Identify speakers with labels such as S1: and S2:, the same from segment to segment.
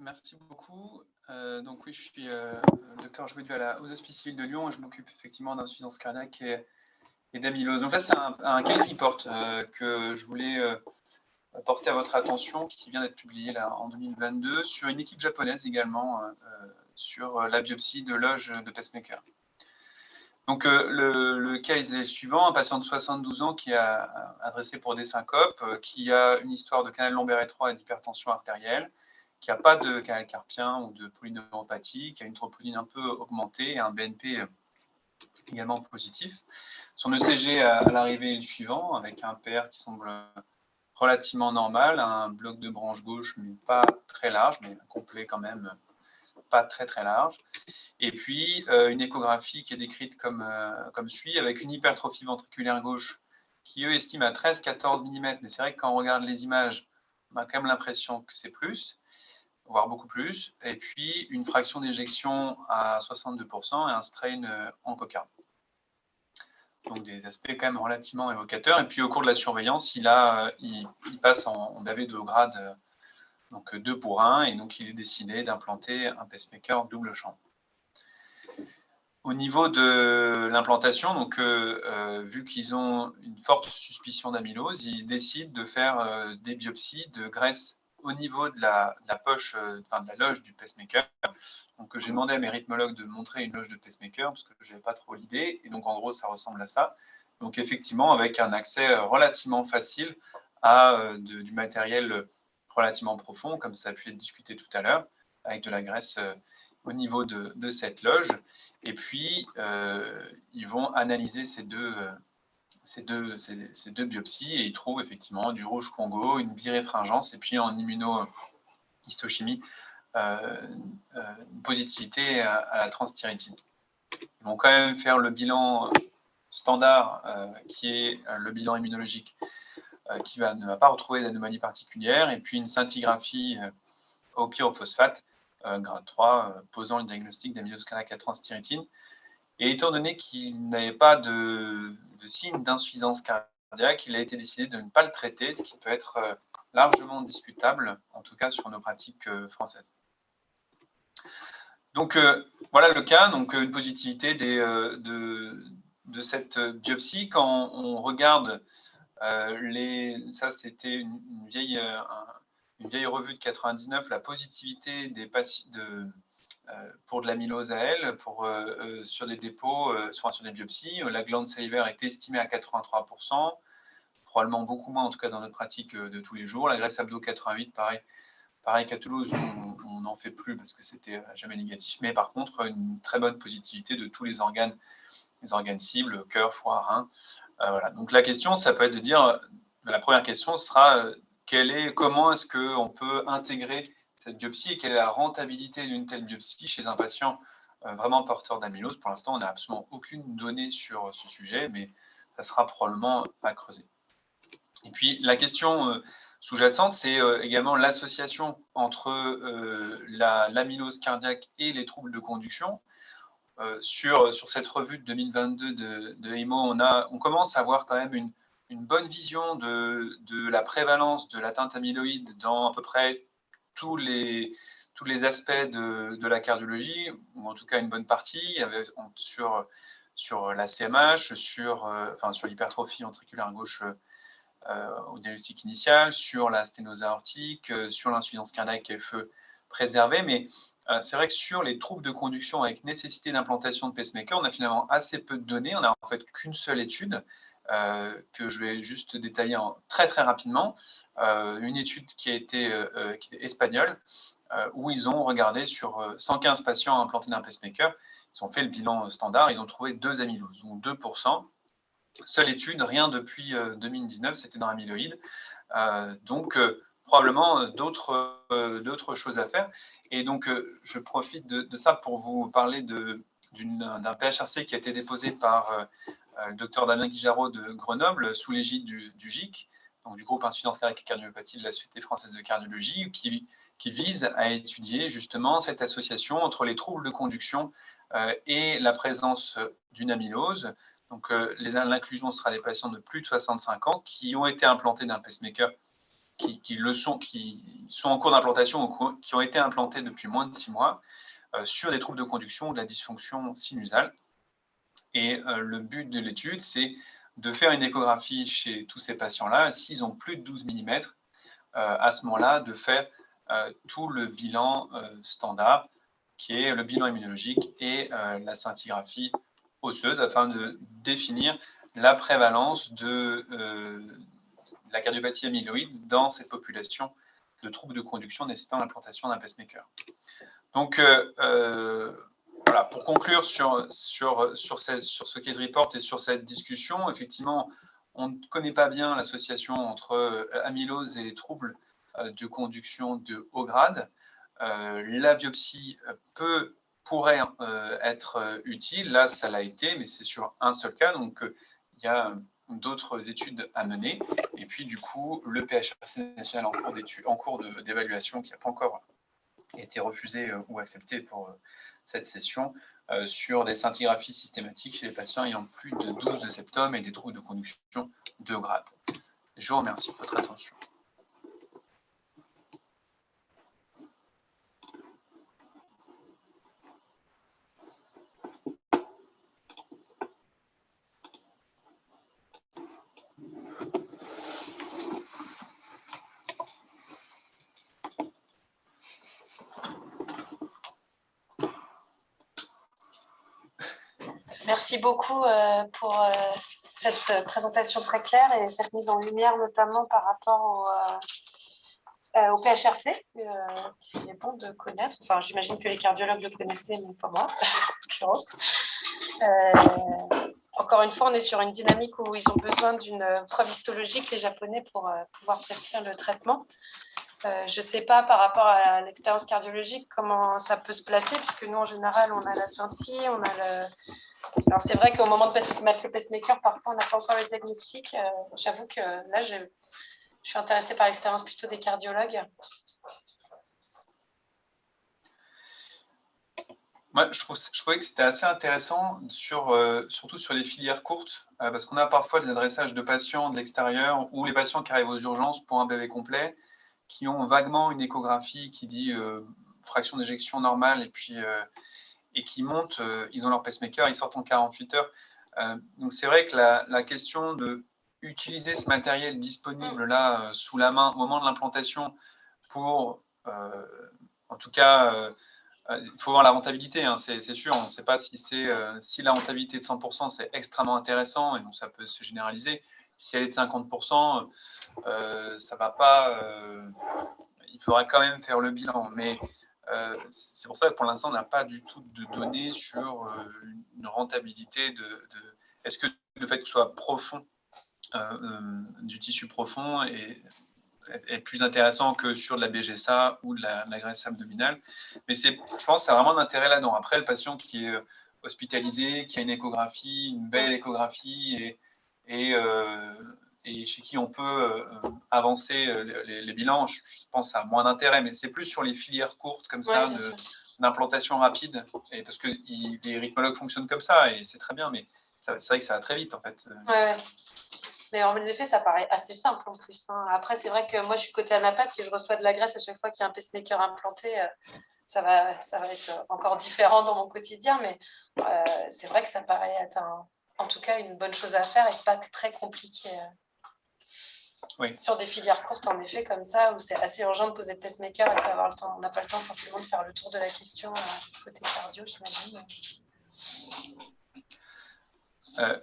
S1: Merci beaucoup. Euh, donc oui, je suis euh, docteur Jouet à aux Hospices Civils de Lyon et je m'occupe effectivement d'insuffisance cardiaque et, d'amylose. Donc là, c'est un, case report euh, que je voulais porter à votre attention, qui vient d'être publié là, en 2022, sur une équipe japonaise également, sur la biopsie de loge de pacemaker. Donc le, le, case est suivant, un patient de 72 ans qui a adressé pour des syncopes, qui a une histoire de canal lombaire étroit et d'hypertension artérielle, qui n'a pas de canal carpien ou de polyneuropathie, qui a une troponine un peu augmentée et un BNP également positif. Son ECG à, l'arrivée est le suivant, avec un PR qui semble relativement normal, un bloc de branche gauche, mais pas très large, mais complet quand même, pas très très large. Et puis euh, une échographie qui est décrite comme, euh, comme suit, avec une hypertrophie ventriculaire gauche qui, eux, estiment à 13-14 mm, mais c'est vrai que quand on regarde les images, on a quand même l'impression que c'est plus voire beaucoup plus, et puis une fraction d'éjection à 62% et un strain euh, en cocarde. Donc des aspects quand même relativement évocateurs. Et puis au cours de la surveillance, il, a, euh, passe en, en de grade euh, donc 2 pour 1, et donc il est décidé d'implanter un pacemaker double champ. Au niveau de l'implantation, vu qu'ils ont une forte suspicion d'amylose, ils décident de faire des biopsies de graisse au niveau de la, poche, euh, enfin de la loge du pacemaker. Donc j'ai demandé à mes rythmologues de montrer une loge de pacemaker parce que je n'avais pas trop l'idée. Et donc en gros, ça ressemble à ça. Donc effectivement, avec un accès euh, relativement facile à euh, du matériel relativement profond, comme ça a pu être discuté tout à l'heure, avec de la graisse au niveau de, de, cette loge. Et puis, ils vont analyser ces deux, ces deux, biopsies et ils trouvent effectivement du rouge Congo, une biréfringence et puis en immunohistochimie, euh, euh, une positivité à, la transthyrétine. Ils vont quand même faire le bilan standard euh, qui est le bilan immunologique qui ne va pas retrouver d'anomalie particulière et puis une scintigraphie au pyrophosphate grade 3 posant le diagnostic d'amylose cardiaque à transthyrétine. Et étant donné qu'il n'avait pas de, signe d'insuffisance cardiaque, il a été décidé de ne pas le traiter, ce qui peut être euh, largement discutable, en tout cas sur nos pratiques euh, françaises. Donc euh, voilà le cas, donc une positivité de, de, cette biopsie. Quand on regarde les, ça c'était une, vieille, une vieille revue de 99, la positivité des patients de pour de l'amylose à elle, pour, euh, euh, sur des dépôts, sur, sur des biopsies. La glande salivaire est estimée à 83%, probablement beaucoup moins en tout cas dans notre pratique de tous les jours. La graisse abdo 88, pareil, pareil qu'à Toulouse, on n'en fait plus parce que c'était jamais négatif. Mais par contre, une très bonne positivité de tous les organes, les organes cibles, cœur, foie, rein. voilà. Donc la question, ça peut être de dire, la première question sera comment est-ce qu'on peut intégrer cette biopsie et quelle est la rentabilité d'une telle biopsie chez un patient euh, vraiment porteur d'amylose. Pour l'instant, on n'a absolument aucune donnée sur ce sujet, mais ça sera probablement à creuser. Et puis, la question euh, sous-jacente, c'est euh, également l'association entre l'amylose cardiaque et les troubles de conduction. sur, sur cette revue de 2022 de, de EMO, on, a, on commence à avoir quand même une, une bonne vision de, de la prévalence de l'atteinte amyloïde dans à peu près tous les, tous les aspects de, de, la cardiologie, ou en tout cas une bonne partie, sur, sur la CMH, sur, euh, enfin, sur l'hypertrophie ventriculaire gauche euh, au diagnostic initial, sur la sténose aortique, euh, sur l'insuffisance cardiaque FE préservée, mais c'est vrai que sur les troubles de conduction avec nécessité d'implantation de pacemaker, on a finalement assez peu de données. On n'a en fait qu'une seule étude que je vais juste détailler très très rapidement, euh, une étude qui a été euh, euh, est espagnole, où ils ont regardé sur 115 patients implantés d'un pacemaker, ils ont fait le bilan standard, ils ont trouvé deux amyloses, donc 2%. Seule étude, rien depuis 2019, c'était dans l'amyloïde. donc, probablement d'autres choses à faire. Et donc, je profite de, ça pour vous parler d'un PHRC qui a été déposé par le docteur Damien Guijarot de Grenoble sous l'égide du, GIC, donc du groupe Insuffisance cardiaque et cardiopathie de la Société française de cardiologie, qui, vise à étudier justement cette association entre les troubles de conduction euh, et la présence d'une amylose. Donc, euh, l'inclusion sera des patients de plus de 65 ans qui ont été implantés d'un pacemaker qui, le sont, qui sont en cours d'implantation qui ont été implantés depuis moins de six mois sur des troubles de conduction ou de la dysfonction sinusale. Et le but de l'étude, c'est de faire une échographie chez tous ces patients-là. S'ils ont plus de 12 mm, à ce moment-là, de faire tout le bilan standard, qui est le bilan immunologique et la scintigraphie osseuse, afin de définir la prévalence de, la cardiopathie amyloïde dans cette population de troubles de conduction nécessitant l'implantation d'un pacemaker. Donc, euh, euh, voilà, pour conclure sur, sur, sur, ce case report et sur cette discussion, effectivement, on ne connaît pas bien l'association entre euh, amylose et les troubles de conduction de haut grade. la biopsie peut, pourrait être utile. Là, ça l'a été, mais c'est sur un seul cas. Donc, il y a d'autres études à mener. Et puis, du coup, le PHRC national en cours, d'évaluation qui n'a pas encore été refusé euh, ou accepté pour euh, cette session euh, sur des scintigraphies systématiques chez les patients ayant plus de 12 de septum et des troubles de conduction de grade. Je vous remercie de votre attention.
S2: Merci beaucoup euh, pour euh, cette présentation très claire et cette mise en lumière, notamment par rapport au, euh, PHRC, qui est bon de connaître. Enfin, j'imagine que les cardiologues le connaissaient, mais pas moi, en l'occurrence. encore une fois, on est sur une dynamique où ils ont besoin d'une preuve histologique, les Japonais, pour pouvoir prescrire le traitement. Je ne sais pas par rapport à l'expérience cardiologique comment ça peut se placer, puisque nous, en général, on a la scintille, on a le, alors, c'est vrai qu'au moment de mettre le pacemaker, parfois, on n'a pas encore le diagnostic. Euh, j'avoue que là, je, suis intéressée par l'expérience plutôt des cardiologues.
S1: Moi, je, trouvais que c'était assez intéressant, euh, surtout sur les filières courtes, euh, parce qu'on a parfois des adressages de patients de l'extérieur ou les patients qui arrivent aux urgences pour un bébé complet, qui ont vaguement une échographie qui dit fraction d'éjection normale et puis et qui montent, euh, ils ont leur pacemaker, ils sortent en 48 heures. Euh, donc c'est vrai que la, question de utiliser ce matériel disponible là euh, sous la main au moment de l'implantation pour, en tout cas, il faut voir la rentabilité, hein, c'est sûr. On ne sait pas si, si la rentabilité de 100%, c'est extrêmement intéressant et donc ça peut se généraliser. Si elle est de 50%, ça va pas. il faudra quand même faire le bilan. Mais euh, c'est pour ça que pour l'instant, on n'a pas du tout de données sur euh, une rentabilité de, est-ce que le fait que ce soit profond, euh, du tissu profond est, plus intéressant que sur de la BGSA ou de la, graisse abdominale. Mais je pense que a vraiment d'intérêt là-dedans. Après, le patient qui est hospitalisé, qui a une échographie, une belle échographie et, et et chez qui on peut euh, avancer euh, les, bilans, je, pense à moins d'intérêt, mais c'est plus sur les filières courtes comme ça, d'implantation rapide, et parce que les rythmologues fonctionnent comme ça, et c'est très bien, mais c'est vrai que ça va très vite en fait.
S2: Ouais, Mais en effet, ça paraît assez simple en plus. Hein. Après, c'est vrai que moi, je suis côté anapath. Si je reçois de la graisse à chaque fois qu'il y a un pacemaker implanté, euh, ça, va, ça va être encore différent dans mon quotidien. Mais c'est vrai que ça paraît être en tout cas une bonne chose à faire et pas très compliqué. Sur des filières courtes, en effet, comme ça, où c'est assez urgent de poser le pacemaker et avoir le temps, on n'a pas le temps forcément de faire le tour de la question euh, côté cardio, j'imagine.
S1: Euh,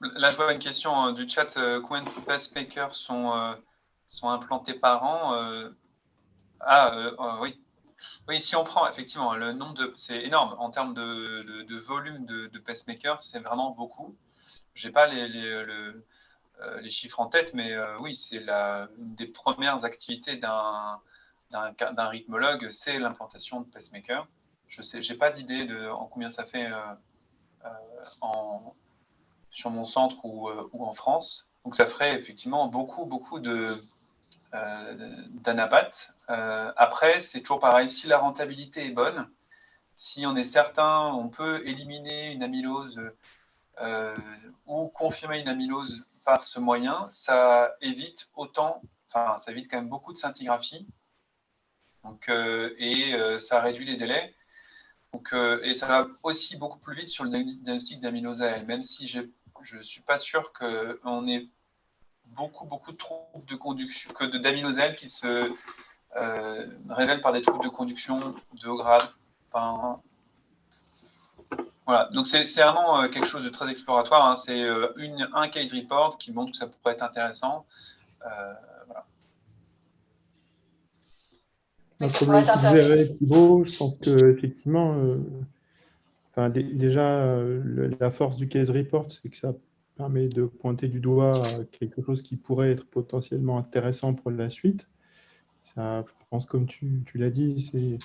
S1: là, je vois une question hein, du chat. Euh, combien de pacemakers sont, sont implantés par an Ah, oui. Oui, si on prend effectivement le nombre de. C'est énorme en termes de, volume de, pacemakers, c'est vraiment beaucoup. Je n'ai pas euh, les chiffres en tête, mais euh, oui, c'est une des premières activités d'un rythmologue, c'est l'implantation de pacemaker. Je sais, j'ai pas d'idée de en combien ça fait euh, sur mon centre ou, ou, en France. Donc ça ferait effectivement beaucoup, beaucoup de d'anapathes. après, c'est toujours pareil. Si la rentabilité est bonne, si on est certain, on peut éliminer une amylose ou confirmer une amylose par ce moyen, ça évite autant enfin, ça évite quand même beaucoup de scintigraphie. Donc, et ça réduit les délais. Et ça va aussi beaucoup plus vite sur le diagnostic d'amylose même si je ne suis pas sûr qu'on ait beaucoup, beaucoup de troubles de conduction, que d'amylose qui se révèlent par des troubles de conduction de haut grade. Enfin, voilà, donc c'est vraiment euh, quelque chose de très exploratoire. Hein. C'est euh, un case report qui montre que ça pourrait être intéressant. Euh, voilà.
S3: je pense que effectivement, enfin, déjà, la force du case report, c'est que ça permet de pointer du doigt quelque chose qui pourrait être potentiellement intéressant pour la suite. Ça, je pense, comme tu, l'as dit,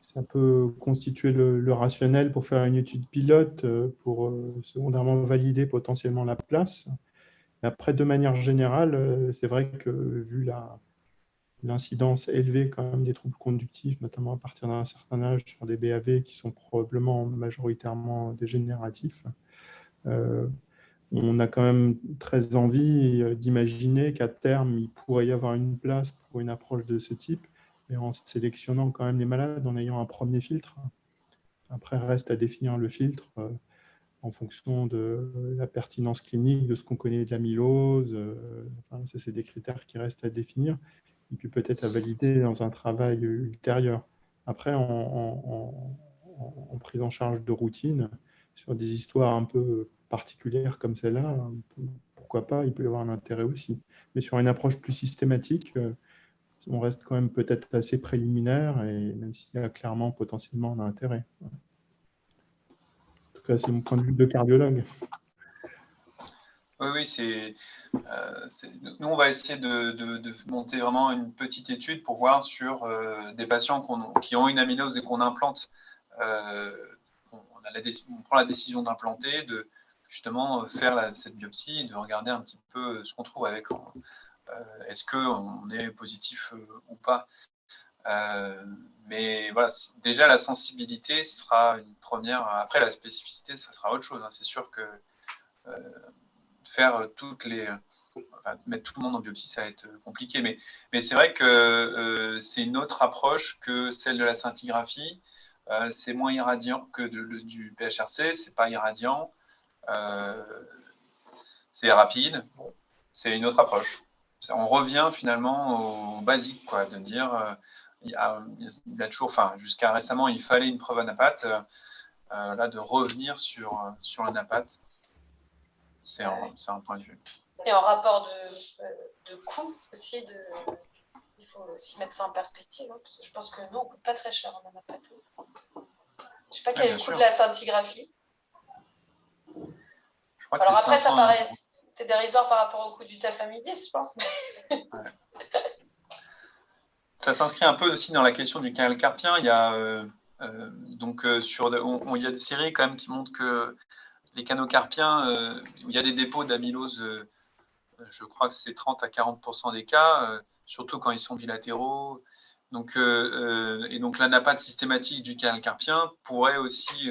S3: ça peut constituer le, rationnel pour faire une étude pilote, euh, pour euh, secondairement valider potentiellement la place. après, de manière générale, euh, c'est vrai que vu l'incidence élevée quand même des troubles conductifs, notamment à partir d'un certain âge sur des BAV qui sont probablement majoritairement dégénératifs, on a quand même très envie d'imaginer qu'à terme, il pourrait y avoir une place pour une approche de ce type en sélectionnant quand même les malades, en ayant un premier filtre. Après, reste à définir le filtre euh, en fonction de la pertinence clinique, de ce qu'on connaît de l'amylose. Euh, c'est des critères qui restent à définir et puis peut-être à valider dans un travail ultérieur. Après, en, prise en charge de routine, sur des histoires un peu particulières comme celle-là, pourquoi pas, il peut y avoir un intérêt aussi. Mais sur une approche plus systématique, euh, on reste quand même peut-être assez préliminaire, et même s'il y a clairement potentiellement un intérêt. En tout cas, c'est mon point de vue de cardiologue.
S1: Oui, oui, c'est. Euh, nous, on va essayer de, monter vraiment une petite étude pour voir sur euh, des patients qui ont une amylose et qu'on implante. Euh, on, prend la décision d'implanter, de justement faire cette biopsie de regarder un petit peu ce qu'on trouve avec. Euh, est-ce qu'on est positif euh, ou pas euh, mais voilà, déjà la sensibilité sera une première. Après la spécificité, ça sera autre chose. Hein. C'est sûr que faire toutes les, mettre tout le monde en biopsie, ça va être compliqué. Mais, mais c'est vrai que c'est une autre approche que celle de la scintigraphie. c'est moins irradiant que du PHRC, c'est pas irradiant, c'est rapide. Bon, c'est une autre approche on revient finalement au basique, quoi, de dire, euh, il, y a, toujours, enfin, jusqu'à récemment, il fallait une preuve à euh, euh, là, de revenir sur, sur un NAPAT, c'est un, point de vue.
S2: Et en rapport de, coût aussi, de, il faut aussi mettre ça en perspective. Hein, je pense que nous, on ne coûte pas très cher en anapat. Je ne sais pas quel est le coût de la scintigraphie. Alors après, ça paraît, c'est dérisoire par rapport au coût du tafamidis, je pense.
S1: Ça s'inscrit un peu aussi dans la question du canal carpien. Il y a, euh, euh, donc, euh, sur, il y a des séries quand même qui montrent que les canaux carpiens, il y a des dépôts d'amylose, je crois que c'est 30 à 40 des cas, surtout quand ils sont bilatéraux. Donc, et donc l'anapate systématique du canal carpien pourrait aussi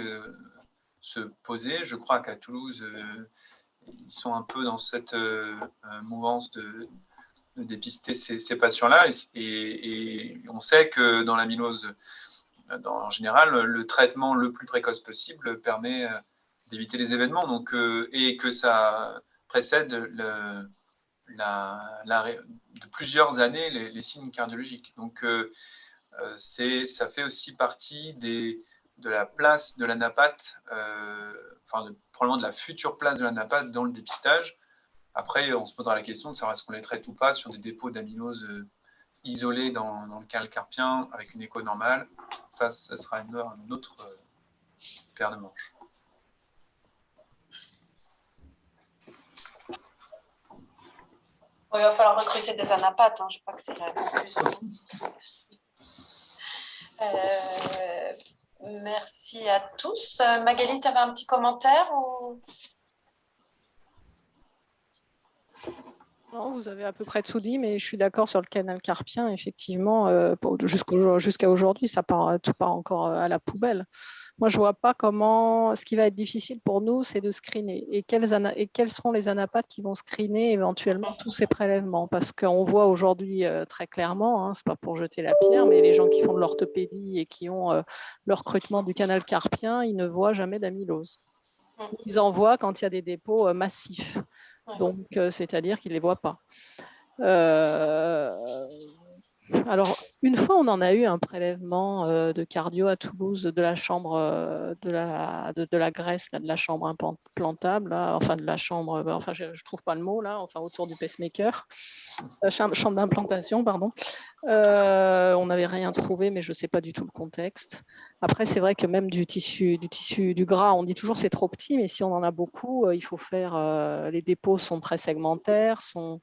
S1: se poser. Je crois qu'à Toulouse, ils sont un peu dans cette euh, euh, mouvance de, dépister ces, patients-là. Et, on sait que dans l'amylose, en général, le traitement le plus précoce possible permet euh, d'éviter les événements donc, et que ça précède de plusieurs années les, signes cardiologiques. Donc, ça fait aussi partie des, de la place de la napate, euh, enfin probablement de la future place de la napate dans le dépistage. Après, on se posera la question de savoir est-ce qu'on les traite ou pas sur des dépôts d'amylose euh, isolés dans, le canal carpien avec une écho normale. Ça, ça sera une, autre euh, paire de manches.
S2: il va falloir recruter des anapathes, hein. je crois que c'est la Merci à tous. Euh, Magali, tu avais un petit commentaire
S4: Non, vous avez à peu près tout dit, mais je suis d'accord sur le canal carpien. Effectivement, euh, jusqu'à aujourd'hui, ça part, tout part encore à la poubelle. Moi, je ne vois pas comment. Ce qui va être difficile pour nous, c'est de screener. Et quels, et quels seront les anapathes qui vont screener éventuellement tous ces prélèvements? Parce qu'on voit aujourd'hui euh, très clairement, hein, ce n'est pas pour jeter la pierre, mais les gens qui font de l'orthopédie et qui ont euh, le recrutement du canal carpien, ils ne voient jamais d'amylose. Mmh. Ils en voient quand il y a des dépôts euh, massifs. Donc, c'est-à-dire qu'ils ne les voient pas. Alors, une fois, on en a eu un prélèvement euh, de cardio à Toulouse de la chambre euh, de, la, de, la graisse, de la chambre implantable, enfin de la chambre, euh, enfin je ne trouve pas le mot là, enfin autour du pacemaker, chambre, chambre d'implantation, pardon. on n'avait rien trouvé, mais je ne sais pas du tout le contexte. Après, c'est vrai que même du tissu, du tissu, du gras, on dit toujours c'est trop petit, mais si on en a beaucoup, il faut faire. les dépôts sont très segmentaires, sont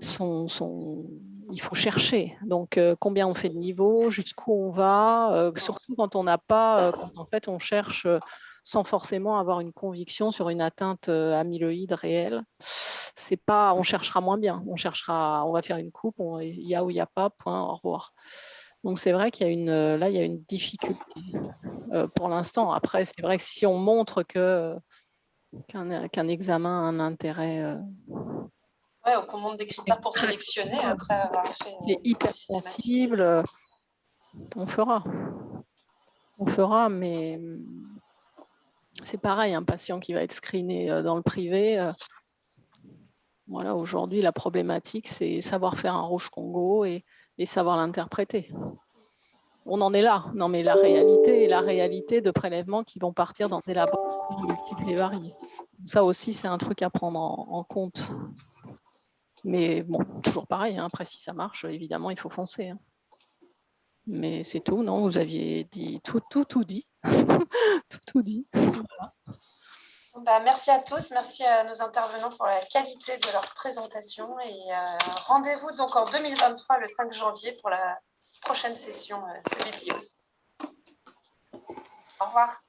S4: il faut chercher. Donc, euh, combien on fait de niveau, jusqu'où on va, euh, surtout quand on n'a pas, euh, quand en fait on cherche sans forcément avoir une conviction sur une atteinte amyloïde réelle. Pas, on cherchera moins bien. On cherchera, on va faire une coupe, il y a ou il n'y a pas, point, au revoir. Donc c'est vrai qu'il y a une, là il y a une difficulté pour l'instant. Après, c'est vrai que si on montre qu'un examen a un intérêt
S2: Ouais, on montre des critères pour sélectionner après avoir fait.
S4: C'est hyper sensible. On fera. On fera, mais hum, c'est pareil, un patient qui va être screené euh, dans le privé. Euh, voilà, aujourd'hui, la problématique, c'est savoir faire un rouge Congo et, savoir l'interpréter. On en est là. Non, mais la réalité, la réalité de prélèvements qui vont partir dans des laboratoires multiples et variés. Ça aussi, c'est un truc à prendre en compte. Mais bon, toujours pareil, hein, après si ça marche, évidemment, il faut foncer. Hein. Mais c'est tout, non? Vous aviez dit tout, tout, tout dit. tout, tout dit.
S2: Bah, merci à tous, merci à nos intervenants pour la qualité de leur présentation et euh, rendez-vous donc en 2023, le 5 janvier, pour la prochaine session euh, de Biblios. Au revoir.